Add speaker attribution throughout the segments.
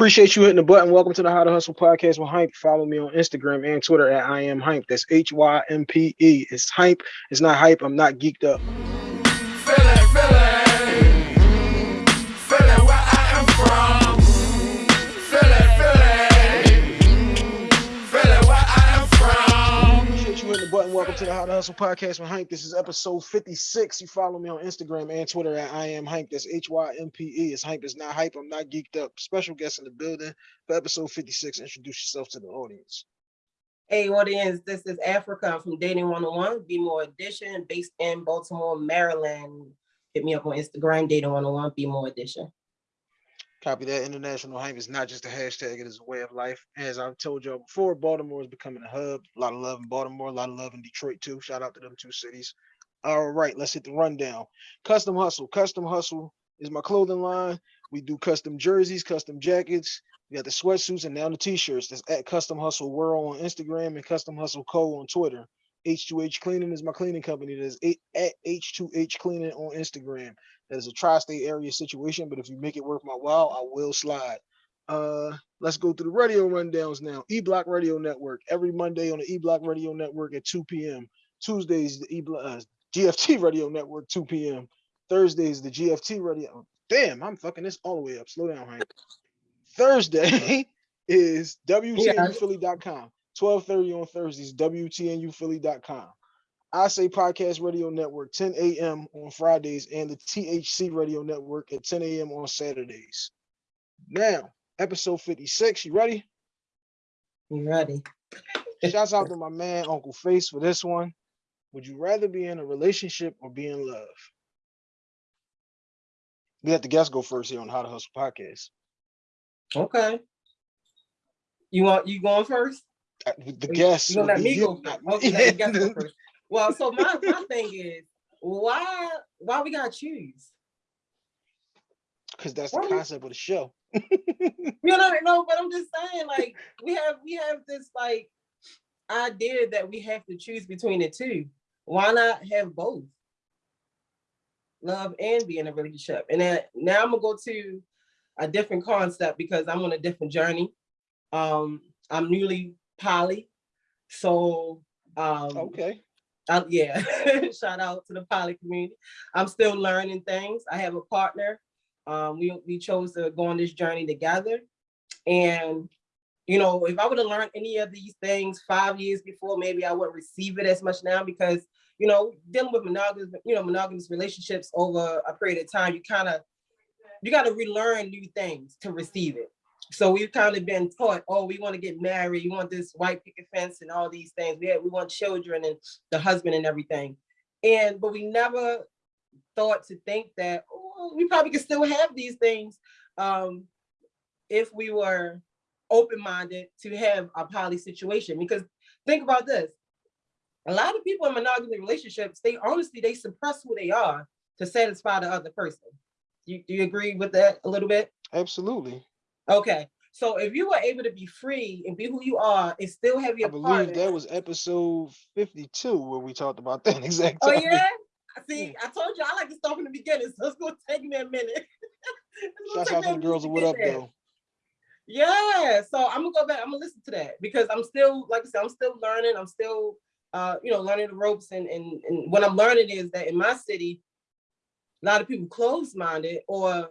Speaker 1: Appreciate you hitting the button. Welcome to the How to Hustle podcast with Hympe. Follow me on Instagram and Twitter at I am Hympe. That's H Y M P E. It's Hympe. It's not hype. I'm not geeked up. To the How to Hustle podcast with Hank. This is episode 56. You follow me on Instagram and Twitter at I am Hank. That's H Y M P E. It's Hank. It's not hype. I'm not geeked up. Special guest in the building for episode 56. Introduce yourself to the audience.
Speaker 2: Hey, audience. This is Africa. From Dating 101, Be More Edition, based in Baltimore, Maryland. Hit me up on Instagram, Dating 101, Be More Edition.
Speaker 1: Copy that. International hype is not just a hashtag, it is a way of life. As I've told y'all before, Baltimore is becoming a hub. A lot of love in Baltimore, a lot of love in Detroit too. Shout out to them two cities. All right, let's hit the rundown. Custom Hustle. Custom Hustle is my clothing line. We do custom jerseys, custom jackets. We got the sweatsuits and now the t-shirts. That's at Custom Hustle World on Instagram and Custom Hustle Co on Twitter. H2H Cleaning is my cleaning company. That is at H2H Cleaning on Instagram. That is a tri-state area situation, but if you make it worth my while, I will slide. Uh, let's go through the radio rundowns now. E-Block Radio Network every Monday on the E-Block Radio Network at 2 p.m. Tuesdays the E uh, GFT Radio Network 2 p.m. Thursdays the GFT Radio. Damn, I'm fucking this all the way up. Slow down, Hank. Thursday is WTNUphilly.com. 12:30 on Thursdays, WTNUphilly.com. I Say Podcast Radio Network, 10 a.m. on Fridays, and the THC Radio Network at 10 a.m. on Saturdays. Now, episode 56. You ready?
Speaker 2: You ready?
Speaker 1: Shouts out to my man Uncle Face for this one. Would you rather be in a relationship or be in love? We have the guest go first here on How to Hustle Podcast.
Speaker 2: Okay. You want you going first?
Speaker 1: Uh, the guest.
Speaker 2: You gonna let me go let guest go first. Well, so my, my thing is, why why we gotta choose?
Speaker 1: Because that's the concept of the show.
Speaker 2: you know, no, but I'm just saying, like, we have we have this like idea that we have to choose between the two. Why not have both? Love and be in a relationship. And then now I'm gonna go to a different concept because I'm on a different journey. Um, I'm newly poly, so um,
Speaker 1: okay
Speaker 2: yeah, shout out to the poly community. I'm still learning things. I have a partner. Um, we, we chose to go on this journey together. And, you know, if I would have learned any of these things five years before, maybe I wouldn't receive it as much now because, you know, dealing with monogamous, you know, monogamous relationships over a period of time, you kind of, you got to relearn new things to receive it. So we've kind of been taught, oh, we want to get married, you want this white picket fence and all these things. We we want children and the husband and everything. And but we never thought to think that oh, we probably could still have these things um, if we were open-minded to have a poly situation. Because think about this. A lot of people in monogamous relationships, they honestly, they suppress who they are to satisfy the other person. You, do you agree with that a little bit?
Speaker 1: Absolutely.
Speaker 2: Okay. So if you were able to be free and be who you are and still have your
Speaker 1: I believe
Speaker 2: partner,
Speaker 1: that was episode 52 where we talked about that exact
Speaker 2: Oh yeah? See, I told you I like to start from the beginning, so it's gonna take me a minute.
Speaker 1: Shout out to the girls what up there. though.
Speaker 2: Yeah, so I'm gonna go back, I'm gonna listen to that because I'm still, like I said, I'm still learning, I'm still uh, you know, learning the ropes and, and and what I'm learning is that in my city, a lot of people closed-minded or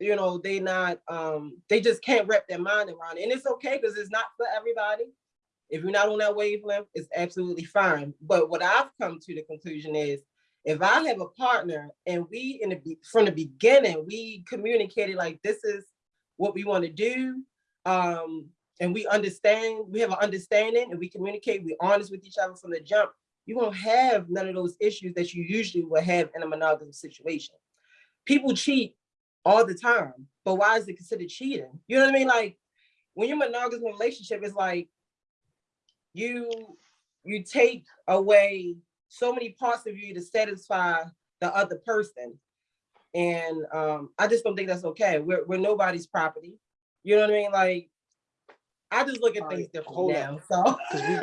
Speaker 2: you know, they not, um, they just can't wrap their mind around it. And it's okay because it's not for everybody. If you're not on that wavelength, it's absolutely fine. But what I've come to the conclusion is if I have a partner and we in the from the beginning, we communicated like this is what we want to do. Um, and we understand, we have an understanding and we communicate, we're honest with each other from the jump, you won't have none of those issues that you usually will have in a monogamous situation. People cheat all the time. But why is it considered cheating? You know what I mean? Like when you're monogamous in relationship, it's like you you take away so many parts of you to satisfy the other person. And um, I just don't think that's okay. We're, we're nobody's property. You know what I mean? Like, I just look at all things right, differently now. On. So,
Speaker 1: we,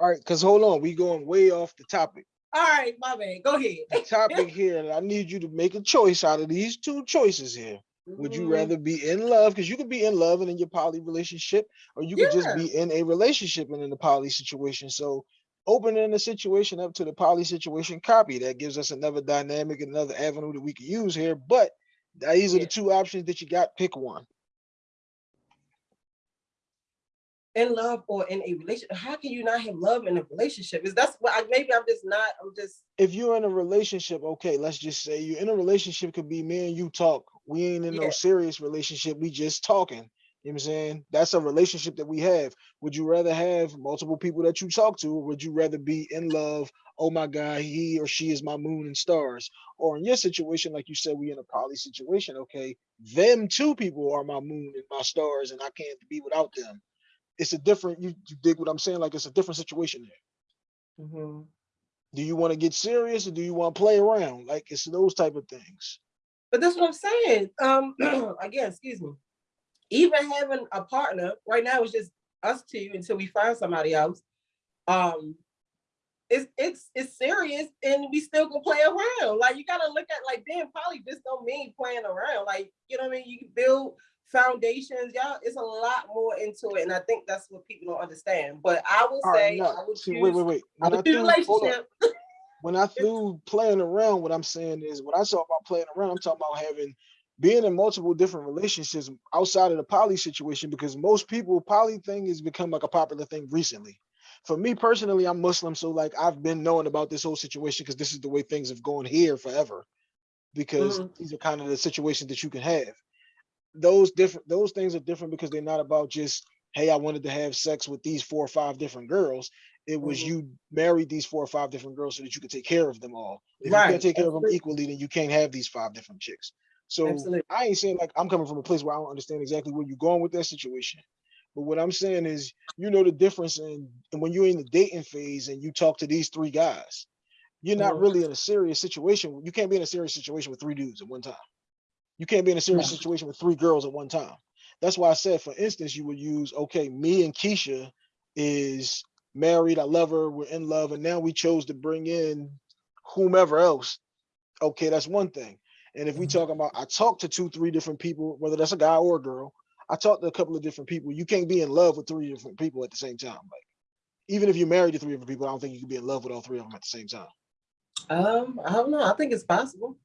Speaker 1: all right, because hold on, we going way off the topic.
Speaker 2: All right, my man, go ahead.
Speaker 1: the topic here, I need you to make a choice out of these two choices here. Would you rather be in love? Because you could be in love and in your poly relationship, or you could just be in a relationship and in a poly situation. So opening the situation up to the poly situation copy that gives us another dynamic, another avenue that we can use here. But these are the two options that you got. Pick one.
Speaker 2: In love or in a relationship. How can you not have love in a relationship? Is that's what I, maybe I'm just not. I'm just
Speaker 1: If you're in a relationship, okay, let's just say you're in a relationship could be me and you talk. We ain't in
Speaker 2: Yeah.
Speaker 1: no serious relationship. We just talking. You know what I'm saying? That's a relationship that we have. Would you rather have multiple people that you talk to, or would you rather be in love? Oh my God, he or she is my moon and stars. Or in your situation, like you said, we in a poly situation. Okay, them two people are my moon and my stars, and I can't be without them. It's a different. You, you dig what I'm saying? Like it's a different situation there.
Speaker 2: mhm.
Speaker 1: Do you want to get serious or do you want to play around? Like it's those type of things.
Speaker 2: but that's what I'm saying. Um, again, excuse me. Even having a partner right now is just us two until we find somebody else. Um, it's it's it's serious, and we still can play around. Like you gotta look at like being poly just don't mean playing around. Like you know what I mean. You can build foundations, y'all. It's a lot more into it, and I think that's what people don't understand. But I will
Speaker 1: All right,
Speaker 2: say,
Speaker 1: no,
Speaker 2: I would
Speaker 1: see,
Speaker 2: choose.
Speaker 1: wait, wait, wait. When I, threw,
Speaker 2: relationship.
Speaker 1: when I threw playing around, what I'm saying is when I talk about playing around, I'm talking about having being in multiple different relationships outside of the poly situation because most people poly thing has become like a popular thing recently. For me personally, I'm Muslim, so like I've been knowing about this whole situation because this is the way things have gone here forever. Because
Speaker 2: Mhm.
Speaker 1: these are kind of the situations that you can have. Those different those things are different because they're not about just hey, I wanted to have sex with these four or five different girls. It was
Speaker 2: Mhm.
Speaker 1: you married these four or five different girls so that you could take care of them all. If you can't take care of them equally, then you can't have these five different chicks. So
Speaker 2: Absolutely.
Speaker 1: I ain't saying like I'm coming from a place where I don't understand exactly where you're going with that situation. But what I'm saying is, you know the difference in and when you're in the dating phase and you talk to these three guys, you're not
Speaker 2: Mhm.
Speaker 1: really in a serious situation. You can't be in a serious situation with three dudes at one time. You can't be in a serious
Speaker 2: No.
Speaker 1: situation with three girls at one time. That's why I said, for instance, you would use, okay, me and Keisha is married. I love her. We're in love. And now we chose to bring in whomever else. Okay, that's one thing. And if we
Speaker 2: Mhm.
Speaker 1: talk about, I talked to two, three different people, whether that's a guy or a girl. I talked to a couple of different people. You can't be in love with three different people at the same time. Like, even if you're married to three different people, I don't think you can be in love with all three of them at the same time.
Speaker 2: Um, I don't know. I think it's possible.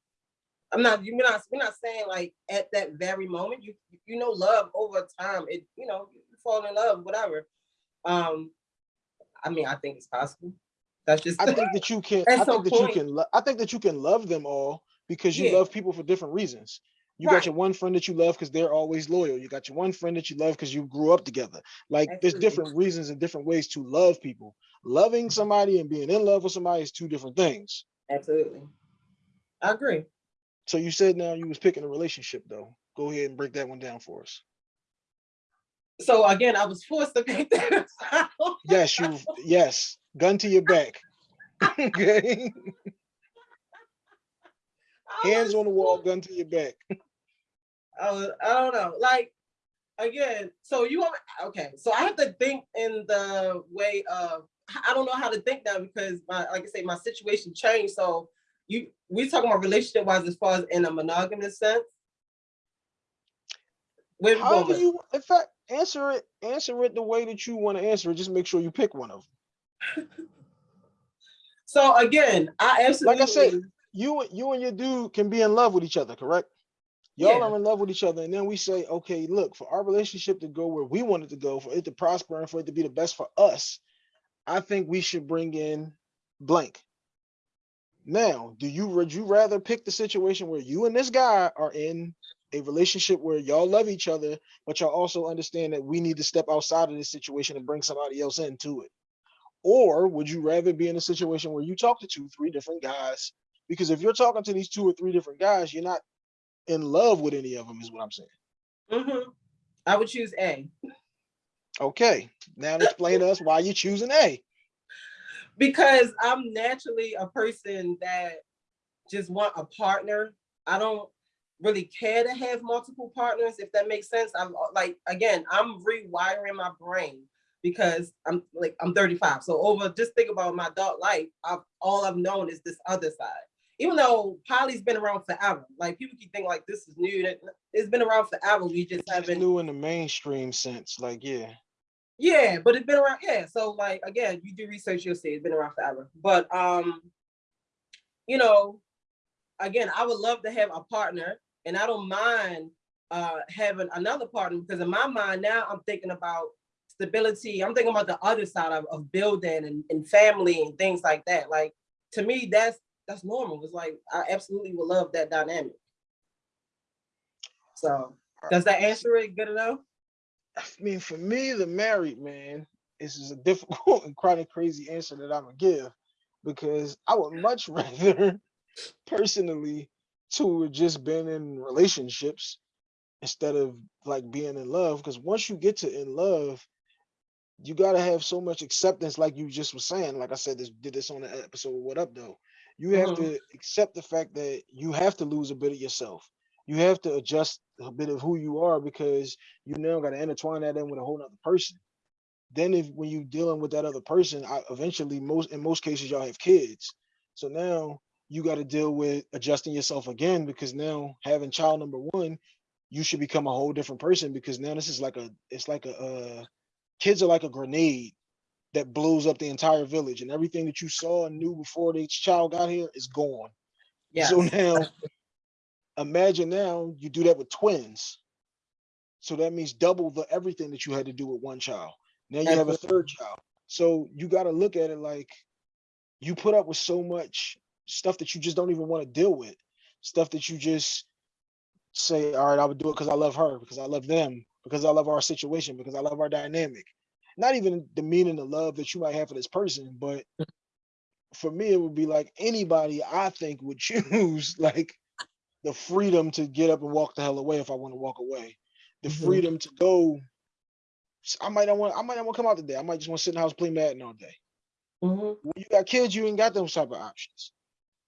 Speaker 2: I'm not. You're not. We're not saying like at that very moment. You you know, love over time. It you know, you fall in love, whatever. Um, I mean, I think it's possible. That's just.
Speaker 1: I think that you can. I think that you can. I think that you can love them all because you
Speaker 2: Yeah.
Speaker 1: love people for different reasons. You
Speaker 2: Right.
Speaker 1: got your one friend that you love because they're always loyal. You got your one friend that you love because you grew up together. Like there's different reasons and different ways to love people. Loving somebody and being in love with somebody is two different things.
Speaker 2: Absolutely. I agree.
Speaker 1: So you said now you was picking a relationship though. Go ahead and break that one down for us.
Speaker 2: So again, I was forced to pick that. out.
Speaker 1: Yes, you. yes, gun to your back. okay, hands on the wall, gun to your back.
Speaker 2: I, was, I don't know. Like again, so you want okay? So I have to think in the way of I don't know how to think now because my like I say my situation changed. So you we talking about relationship wise as far as in a monogamous sense. Where we going
Speaker 1: However
Speaker 2: with-
Speaker 1: you, in fact, answer it. Answer it the way that you want to answer it. Just make sure you pick one of them.
Speaker 2: So again, I absolutely
Speaker 1: Like I said, you you and your dude can be in love with each other, correct? Y'all
Speaker 2: Yeah.
Speaker 1: are in love with each other, and then we say, okay, look, for our relationship to go where we want it to go, for it to prosper and for it to be the best for us, I think we should bring in blank. Now, do you would you rather pick the situation where you and this guy are in a relationship where y'all love each other, but y'all also understand that we need to step outside of this situation and bring somebody else into it? Or would you rather be in a situation where you talk to two, three different guys? Because if you're talking to these two or three different guys, you're not in love with any of them, is what I'm saying.
Speaker 2: Mhm. I would choose A
Speaker 1: Okay, now explain to us why you're choosing A.
Speaker 2: because I'm naturally a person that just want a partner. I don't really care to have multiple partners, if that makes sense. I'm uh, like, again, I'm rewiring my brain because I'm like, I'm 35. So over, just think about my adult life, I've, all I've known is this other side. even though poly's been around forever, like people keep thinking like this is new. It's been around forever. We just
Speaker 1: It's just
Speaker 2: haven't.
Speaker 1: new in the mainstream sense, like yeah.
Speaker 2: Yeah, but it's been around. Yeah, so like again, you do research, you'll see it's been around forever. But um, you know, again, I would love to have a partner, and I don't mind uh having another partner because in my mind now I'm thinking about stability. I'm thinking about the other side of, of building and, and family and things like that. Like to me, that's that's normal. It's like I absolutely would love that dynamic. So does that answer it good enough?
Speaker 1: I mean, for me, the married man, this is a difficult and kind of crazy answer that I'm gonna give because I would much rather personally to have just been in relationships instead of like being in love. Because once you get to in love, you gotta have so much acceptance, like you just was saying. Like I said, this did this on the episode. What up, though? You have
Speaker 2: Mhm.
Speaker 1: to accept the fact that you have to lose a bit of yourself. You have to adjust a bit of who you are because you now got to intertwine that in with a whole other person. Then if when you're dealing with that other person, I, eventually most in most cases y'all have kids. So now you got to deal with adjusting yourself again because now having child number one, you should become a whole different person because now this is like a it's like a uh, kids are like a grenade that blows up the entire village and everything that you saw and knew before the child got here is gone.
Speaker 2: Yeah.
Speaker 1: So now imagine now you do that with twins. So that means double the everything that you had to do with one child. Now you have a third child. So you got to look at it like you put up with so much stuff that you just don't even want to deal with. Stuff that you just say, all right, I would do it because I love her, because I love them, because I love our situation, because I love our dynamic. Not even the meaning of love that you might have for this person, but mm. for me, it would be like anybody I think would choose like the freedom to get up and walk the hell away if I want to walk away. The
Speaker 2: Mhm.
Speaker 1: freedom to go. I might not want. I might not want to come out today. I might just want to sit in the house play Madden all day.
Speaker 2: Mhm.
Speaker 1: When you got kids, you ain't got those type of options.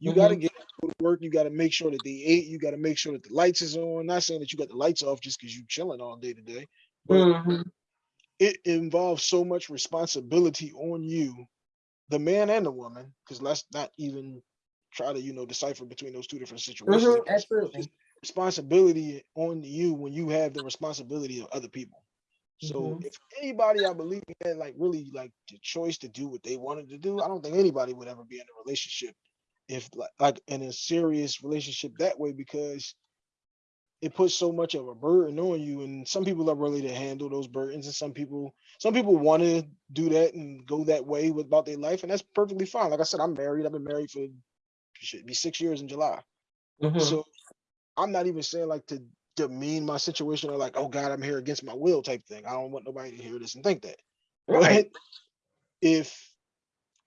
Speaker 1: You got to get go to work. You got to make sure that they ate. You got to make sure that the lights is on. Not saying that you got the lights off just because you chilling all day today, but
Speaker 2: Mhm.
Speaker 1: it involves so much responsibility on you, the man and the woman. Because let's not even try to you know decipher between those two different situations.
Speaker 2: Mhm. Absolutely.
Speaker 1: responsibility on you when you have the responsibility of other people. So
Speaker 2: Mhm.
Speaker 1: if anybody I believe had like really like the choice to do what they wanted to do, I don't think anybody would ever be in a relationship if like, like in a serious relationship that way because it puts so much of a burden on you and some people are really to handle those burdens and some people some people want to do that and go that way with about their life and that's perfectly fine like i said i'm married i've been married for should be six years in july
Speaker 2: Mhm.
Speaker 1: so I'm not even saying like to demean my situation or like, oh God, I'm here against my will type thing. I don't want nobody to hear this and think that.
Speaker 2: Right.
Speaker 1: But if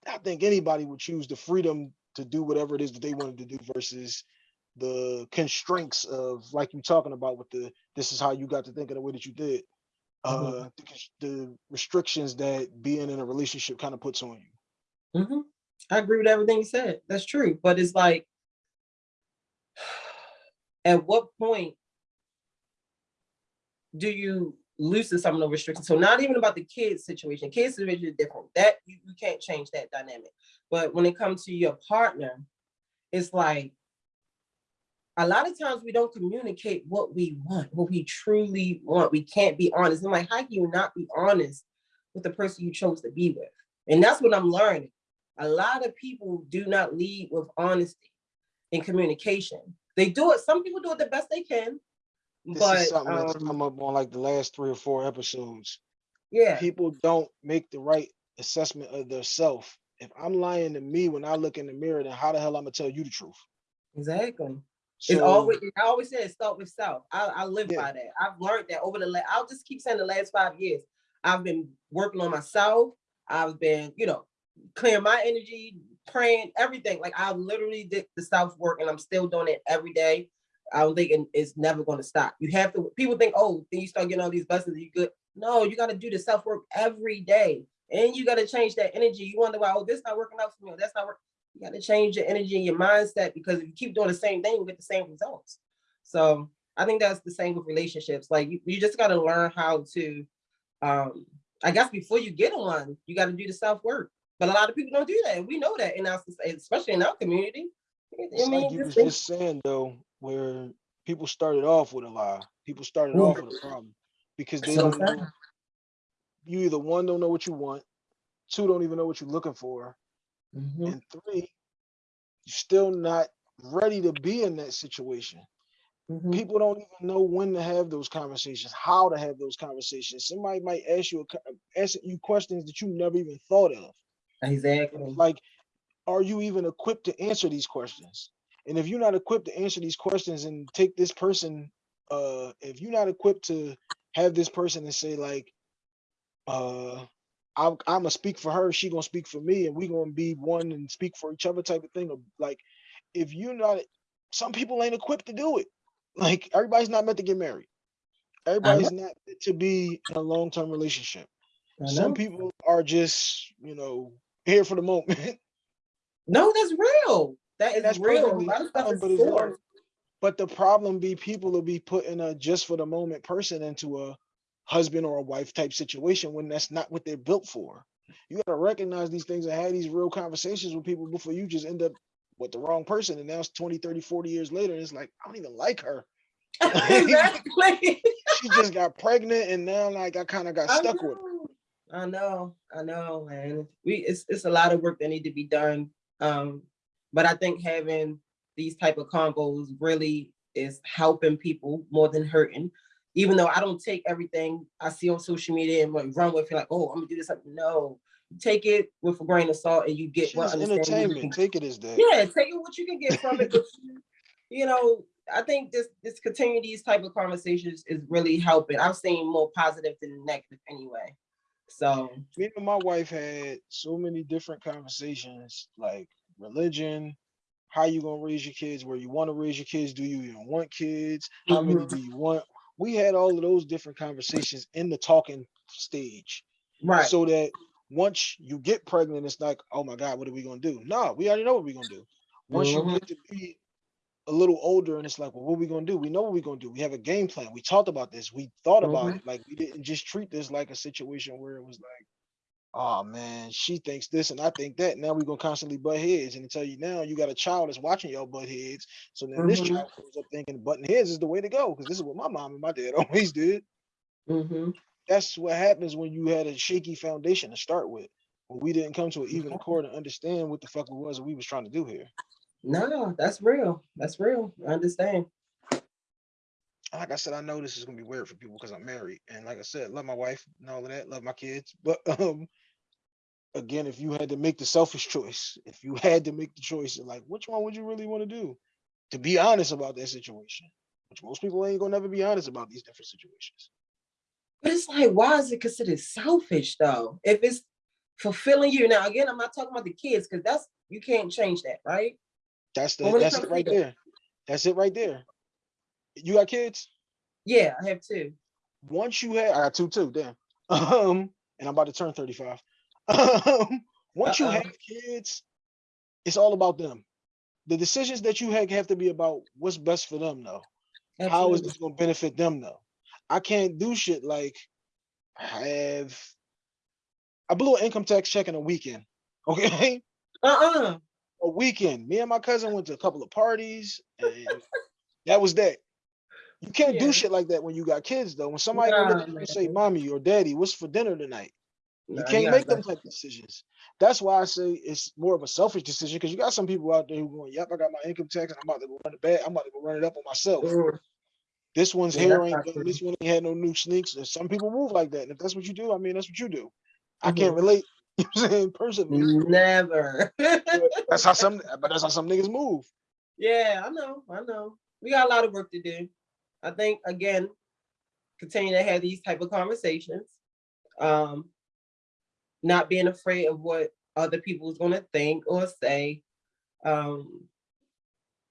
Speaker 1: I think anybody would choose the freedom to do whatever it is that they wanted to do versus the constraints of like you're talking about with the this is how you got to think of the way that you did.
Speaker 2: Mhm.
Speaker 1: Uh the, the restrictions that being in a relationship kind of puts on you.
Speaker 2: Mhm. I agree with everything you said. That's true. But it's like, at what point do you loosen some of the restrictions? So not even about the kids situation. Kids situation is different. That you, you can't change that dynamic. But when it comes to your partner, it's like a lot of times we don't communicate what we want, what we truly want. We can't be honest. I'm like, how can you not be honest with the person you chose to be with? And that's what I'm learning. A lot of people do not lead with honesty in communication. They do it, some people do it the best they can.
Speaker 1: This
Speaker 2: But
Speaker 1: is something that's
Speaker 2: um,
Speaker 1: come up on like the last three or four episodes.
Speaker 2: yeah,
Speaker 1: people don't make the right assessment of their self. If I'm lying to me when I look in the mirror, then how the hell I'm gonna tell you the truth?
Speaker 2: exactly.
Speaker 1: So
Speaker 2: it's always I always say it start with self. I, I live
Speaker 1: Yeah.
Speaker 2: by that. I've learned that over the last I'll just keep saying the last five years. I've been working on myself. I've been, you know, clearing my energy, praying, everything. Like I literally did the self work and I'm still doing it every day. I don't think it's never going to stop. You have to, people think, oh, then you start getting all these blessings, you good. No, you got to do the self work every day. And you got to change that energy. You wonder why, oh, this not working out for me. or That's not working. You got to change your energy and your mindset because if you keep doing the same thing, you get the same results. So I think that's the same with relationships. Like you, you just got to learn how to, um, I guess before you get one, you got to do the self work. But a lot of people don't do that. We know that in our society, especially in our community.
Speaker 1: It's
Speaker 2: I mean,
Speaker 1: like you
Speaker 2: just
Speaker 1: was just saying though, where people started off with a lie. People started off with a problem because they
Speaker 2: So
Speaker 1: don't know. You either one don't know what you want, two don't even know what you're looking for,
Speaker 2: Mhm.
Speaker 1: and three, you're still not ready to be in that situation.
Speaker 2: Mhm.
Speaker 1: People don't even know when to have those conversations, how to have those conversations. Somebody might ask you a, ask you questions that you never even thought of.
Speaker 2: Exactly.
Speaker 1: like are you even equipped to answer these questions? And if you're not equipped to answer these questions and take this person uh if you're not equipped to have this person and say like uh i'm, I'm gonna speak for her she gonna speak for me and we gonna be one and speak for each other type of thing or like if you're not some people ain't equipped to do it. Like everybody's not meant to get married. Everybody's not meant to be in a long-term relationship. Some people are just you know here for the moment
Speaker 2: No, that's real. That is
Speaker 1: that's
Speaker 2: real. A lot of stuff
Speaker 1: fine,
Speaker 2: is
Speaker 1: but the problem be people will be putting a just for the moment person into a husband or a wife type situation when that's not what they're built for. You gotta recognize these things and have these real conversations with people before you just end up with the wrong person. And now it's 20, 30, 40 years later, and it's like, I don't even like her.
Speaker 2: exactly.
Speaker 1: She just got pregnant and now like I kind of got stuck with her.
Speaker 2: I know, I know, and We it's it's a lot of work that need to be done. Um, but I think having these type of combos really is helping people more than hurting. Even though I don't take everything I see on social media and like run with it, like, oh, I'm gonna do this. Like, No, take it with a grain of salt, and you get what
Speaker 1: is
Speaker 2: understanding you
Speaker 1: entertainment. Take it as that.
Speaker 2: yeah, take it what you can get from it. but you- you know, I think this this continue these type of conversations is really helping. I've seen more positive than negative anyway. So
Speaker 1: me and my wife had so many different conversations like religion how you gonna raise your kids where you want to raise your kids do you even want kids how many
Speaker 2: Mhm.
Speaker 1: do you want we had all of those different conversations in the talking stage
Speaker 2: right.
Speaker 1: so that once you get pregnant it's like oh my god what are we gonna do no we already know what we're gonna do once you get to be a little older and it's like well what are we gonna do we know what we're gonna do we have a game plan we talked about this we thought about
Speaker 2: Mhm.
Speaker 1: it like we didn't just treat this like a situation where it was like oh man, she thinks this and I think that. Now we're gonna constantly butt heads and tell you now you got a child that's watching your butt heads. So now this
Speaker 2: Mhm.
Speaker 1: child grows up thinking butting heads is the way to go because this is what my mom and my dad always did.
Speaker 2: Mhm.
Speaker 1: That's what happens when you had a shaky foundation to start with. When we didn't come to an even accord and understand what the fuck it was that we was trying to do here.
Speaker 2: No, that's real. That's real. I understand.
Speaker 1: Like I said, I know this is gonna be weird for people because I'm married. And like I said, love my wife and all of that, love my kids. But um again, if you had to make the selfish choice, if you had to make the choice, like which one would you really want to do? To be honest about that situation, which most people ain't gonna never be honest about these different situations.
Speaker 2: But it's like, why is it considered selfish though? If it's fulfilling you. Now, again, I'm not talking about the kids because that's you can't change that, right?
Speaker 1: That's the
Speaker 2: But when it
Speaker 1: that's it right there. That's it right there. You got kids?
Speaker 2: Yeah, I have two.
Speaker 1: Once you have, I got two too. Damn. Um, and I'm about to turn 35. Um, once you
Speaker 2: Uh-oh.
Speaker 1: have kids, it's all about them. The decisions that you have have to be about what's best for them, though. How is this going to benefit them, though? I can't do shit like have. I blew an income tax check in a weekend. Okay,
Speaker 2: Uh-uh.
Speaker 1: A weekend. Me and my cousin went to a couple of parties, and that was that. You can't
Speaker 2: Yeah.
Speaker 1: do shit like that when you got kids, though. When somebody look
Speaker 2: Nah,
Speaker 1: at you and say, "Mommy or Daddy, what's for dinner tonight?" You
Speaker 2: Nah,
Speaker 1: can't
Speaker 2: gotta
Speaker 1: make them type of decisions. That's why I say it's more of a selfish decision because you got some people out there who going, "Yep, I got my income tax and I'm about to go run it back. I'm about to go run it up on myself."
Speaker 2: Mm,
Speaker 1: This one's
Speaker 2: Yeah,
Speaker 1: hair ain't
Speaker 2: true.
Speaker 1: This one ain't had no new sneaks. And some people move like that. And if that's what you do, I mean, that's what you do. I can't
Speaker 2: Mhm.
Speaker 1: relate. You know I'm saying personally.
Speaker 2: Never.
Speaker 1: that's how some. But that's how some niggas move.
Speaker 2: yeah, I know. I know. We got a lot of work to do. I think again, continue to have these type of conversations. Um, not being afraid of what other people's gonna think or say. Um,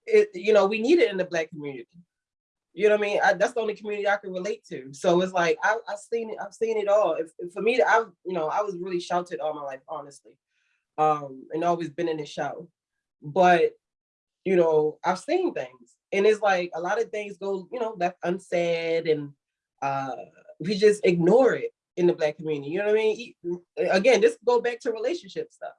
Speaker 2: it, you know, we need it in the black community. You know what I mean? I, that's the only community I can relate to. So it's like I, I've seen it. I've seen it all. If, if for me, I've you know I was really sheltered all my life, honestly, um, and always been in the show. But you know, I've seen things, and it's like a lot of things go you know left unsaid, and uh, we just ignore it in the black community. You know what I mean? Again, this go back to relationship stuff.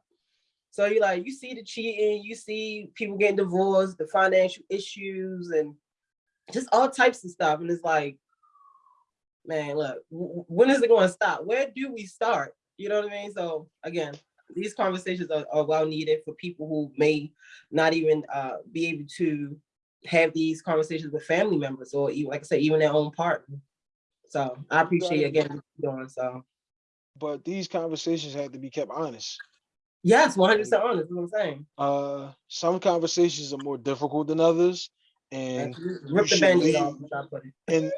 Speaker 2: So you like you see the cheating, you see people getting divorced, the financial issues, and just all types of stuff. And it's like, man, look, when is it going to stop? Where do we start? You know what I mean? So again, these conversations are, are well needed for people who may not even uh, be able to have these conversations with family members or even, like I said, even their own partner. So I appreciate you again doing so.
Speaker 1: But these conversations have to be kept honest.
Speaker 2: Yes, 100 percent honest. What I'm saying.
Speaker 1: Uh, some conversations are more difficult than others, and
Speaker 2: rip the band off.
Speaker 1: And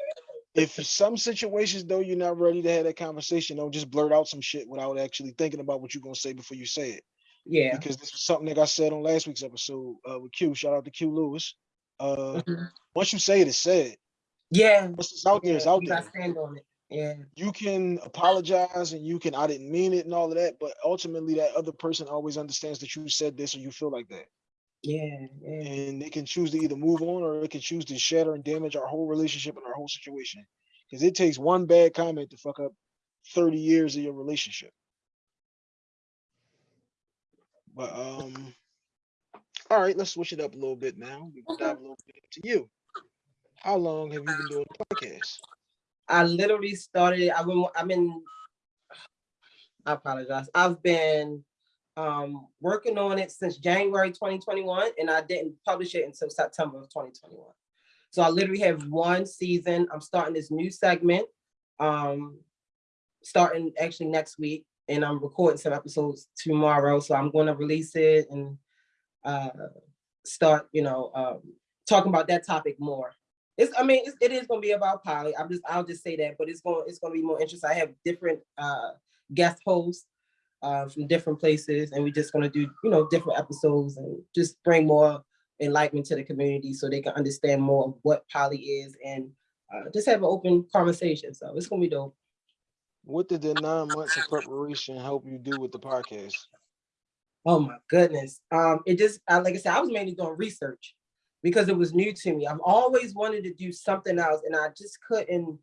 Speaker 1: if some situations though you're not ready to have that conversation, don't just blurt out some shit without actually thinking about what you're gonna say before you say it.
Speaker 2: Yeah.
Speaker 1: Because this was something that I said on last week's episode uh, with Q. Shout out to Q Lewis. Uh, mm -hmm. once you say it, it's said.
Speaker 2: Yeah.
Speaker 1: Once it's out there, it's out
Speaker 2: you
Speaker 1: there.
Speaker 2: stand on it. Yeah.
Speaker 1: You can apologize and you can I didn't mean it and all of that, but ultimately that other person always understands that you said this or you feel like that.
Speaker 2: Yeah, yeah.
Speaker 1: And they can choose to either move on or they can choose to shatter and damage our whole relationship and our whole situation. Because it takes one bad comment to fuck up 30 years of your relationship. But um, all right, let's switch it up a little bit now. We can dive a little bit to you. How long have you been doing the podcast?
Speaker 2: I literally started. I've been. I've been. I apologize. I've been um, working on it since January 2021, and I didn't publish it until September of 2021. So I literally have one season. I'm starting this new segment, um, starting actually next week, and I'm recording some episodes tomorrow. So I'm going to release it and uh, start, you know, um, talking about that topic more. It's, I mean, it's, it is going to be about poly. I'm just, I'll just say that, but it's going, it's going to be more interesting. I have different uh, guest hosts uh, from different places, and we're just going to do, you know, different episodes and just bring more enlightenment to the community so they can understand more of what poly is and uh, just have an open conversation. So it's going to be dope.
Speaker 1: What did the nine months of preparation help you do with the podcast?
Speaker 2: Oh my goodness. Um, it just, like I said, I was mainly doing research because it was new to me. I've always wanted to do something else and I just couldn't,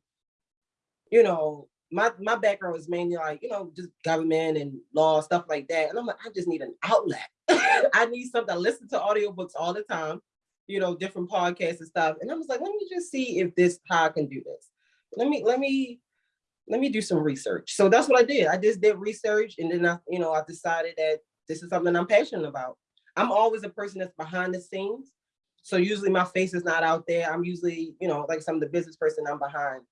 Speaker 2: you know, my, my background was mainly like, you know, just government and law, stuff like that. And I'm like, I just need an outlet. I need something. I listen to audiobooks all the time, you know, different podcasts and stuff. And I was like, let me just see if this, how I can do this. Let me, let me, let me do some research. So that's what I did. I just did research and then I, you know, I decided that this is something I'm passionate about. I'm always a person that's behind the scenes. So usually my face is not out there. I'm usually, you know, like some of the business person, I'm behind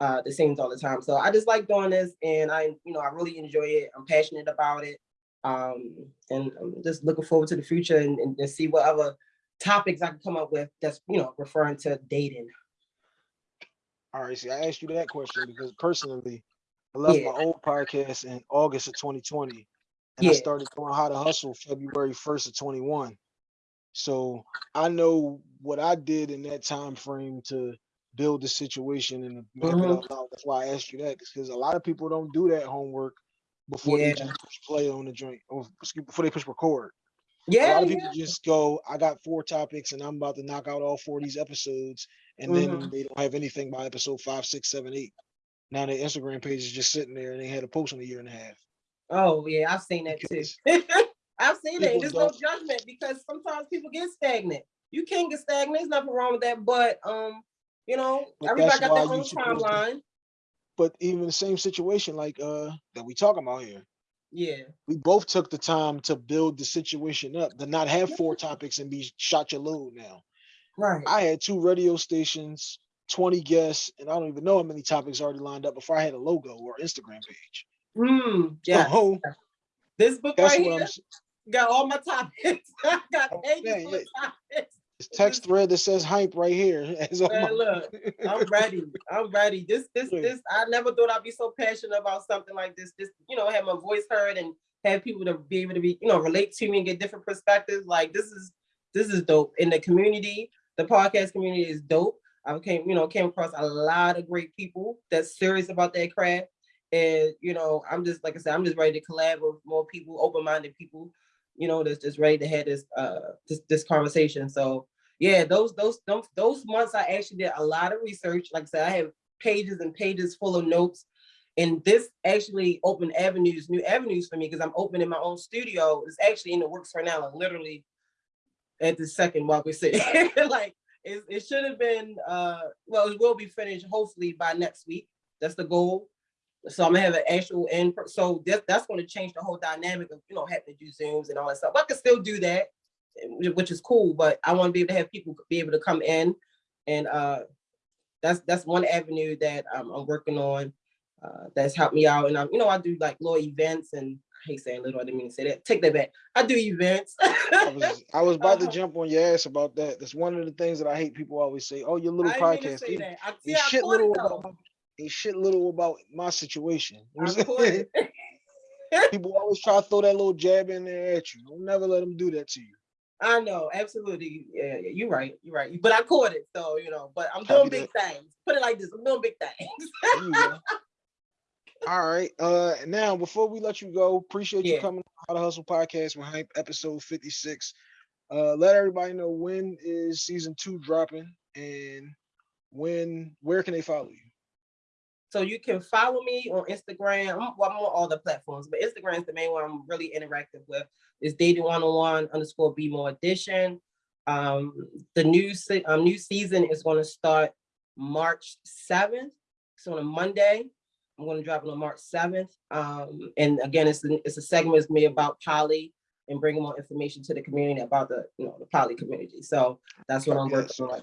Speaker 2: uh, the scenes all the time. So I just like doing this and I, you know, I really enjoy it. I'm passionate about it. Um, and I'm just looking forward to the future and, and, and see what other topics I can come up with that's, you know, referring to dating.
Speaker 1: All right, see, I asked you that question because personally, I left yeah. my old podcast in August of 2020 and yeah. I started doing how to hustle February 1st of 21. So I know what I did in that time frame to build the situation and map mm -hmm. it out That's why I asked you that because a lot of people don't do that homework before yeah. they just push play on the joint or before they push record.
Speaker 2: Yeah,
Speaker 1: a lot of people yeah. just go, I got four topics and I'm about to knock out all four of these episodes, and mm -hmm. then mm-hmm. they don't have anything by episode five, six, seven, eight. Now their Instagram page is just sitting there and they had a post in a year and a half.
Speaker 2: Oh yeah, I've seen that too. I've seen it. There's no judgment because sometimes people get stagnant. You can get stagnant. There's nothing wrong with that. But um, you know, but everybody got their own timeline.
Speaker 1: But even the same situation like uh that we talking about here.
Speaker 2: Yeah.
Speaker 1: We both took the time to build the situation up, to not have four topics and be shot your load now.
Speaker 2: Right.
Speaker 1: I had two radio stations, 20 guests, and I don't even know how many topics already lined up before I had a logo or Instagram page.
Speaker 2: Mm, yeah.
Speaker 1: Oh,
Speaker 2: this book right here got all my topics. I got pages man, yeah. topics.
Speaker 1: This text mm-hmm. thread that says hype right here.
Speaker 2: Man, look, I'm ready. I'm ready. This, this, this. I never thought I'd be so passionate about something like this. Just you know, have my voice heard and have people to be able to be, you know, relate to me and get different perspectives. Like this is, this is dope. In the community, the podcast community is dope. I came, you know, came across a lot of great people that's serious about their craft and, you know, I'm just, like I said, I'm just ready to collab with more people, open-minded people, you know, that's just ready to have this, uh, this, this conversation. So yeah, those, those, those, those months I actually did a lot of research. Like I said, I have pages and pages full of notes And this actually opened avenues, new avenues for me because I'm opening my own studio. It's actually in the works right now, like literally at the second while we're sitting. like it, it should have been uh well, it will be finished hopefully by next week. That's the goal. So I'm gonna have an actual in so that, that's going to change the whole dynamic of you know having to do zooms and all that stuff. I can still do that, which is cool, but I want to be able to have people be able to come in and uh that's that's one avenue that um, I'm working on uh, that's helped me out. And I'm, you know, I do like little events and I hate saying little, I didn't mean to say that. Take that back. I do events.
Speaker 1: I was, I was about to
Speaker 2: Uh-huh.
Speaker 1: jump on your ass about that. That's one of the things that I hate people always say. Oh, your little
Speaker 2: I didn't mean to
Speaker 1: podcast.
Speaker 2: say
Speaker 1: ain't-
Speaker 2: that. I,
Speaker 1: shit little ain't shit little about my situation. You know
Speaker 2: I
Speaker 1: what I'm
Speaker 2: caught
Speaker 1: saying?
Speaker 2: it.
Speaker 1: people always try to throw that little jab in there at you. Don't never let them do that to you.
Speaker 2: I know, absolutely. Yeah, yeah, you're right. You're right. But I caught it, so you know. But I'm doing big things. Put it like this: I'm doing big things.
Speaker 1: There you go. All right. Uh now before we let you go, appreciate you coming on How to Hustle Podcast with Hympe episode 56. Uh let everybody know when is season two dropping and when where can they follow you?
Speaker 2: So you can follow me on Instagram. I'm, well, I'm on all the platforms, but Instagram is the main one I'm really interactive with. It's dating one on one underscore be more edition. Um, the new um, new season is going to start March 7th. So on a Monday, I'm going to drop it on March 7th. Um, and again, it's a, it's a segment it's me about poly and bringing more information to the community about the you know the poly community. So that's what I'm working on.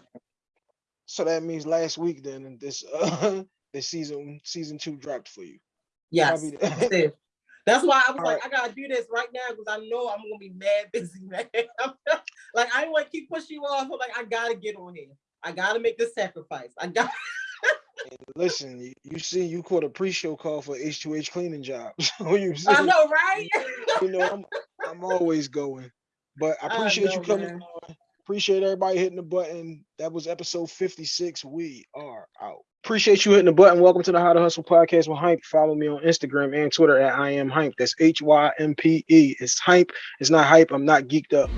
Speaker 1: So that means last week then and this uh this season season two dropped for you.
Speaker 2: Yes. That's why I was
Speaker 1: All
Speaker 2: like, I gotta do this right now because I know I'm gonna be mad busy, man. like I don't want to keep pushing you off. I'm like, I gotta get on here. I gotta make this sacrifice. I got
Speaker 1: Listen, you, you see you caught a pre-show call for H2H cleaning job. You see,
Speaker 2: I know, right?
Speaker 1: you know, I'm I'm always going. But I
Speaker 2: I
Speaker 1: appreciate you coming
Speaker 2: man.
Speaker 1: on. Appreciate everybody hitting the button. That was episode 56. We are out. Appreciate you hitting the button. Welcome to the How to Hustle podcast with Hympe. Follow me on Instagram and Twitter at I am Hympe. That's H Y M P E. It's Hympe. It's not hype. I'm not geeked up.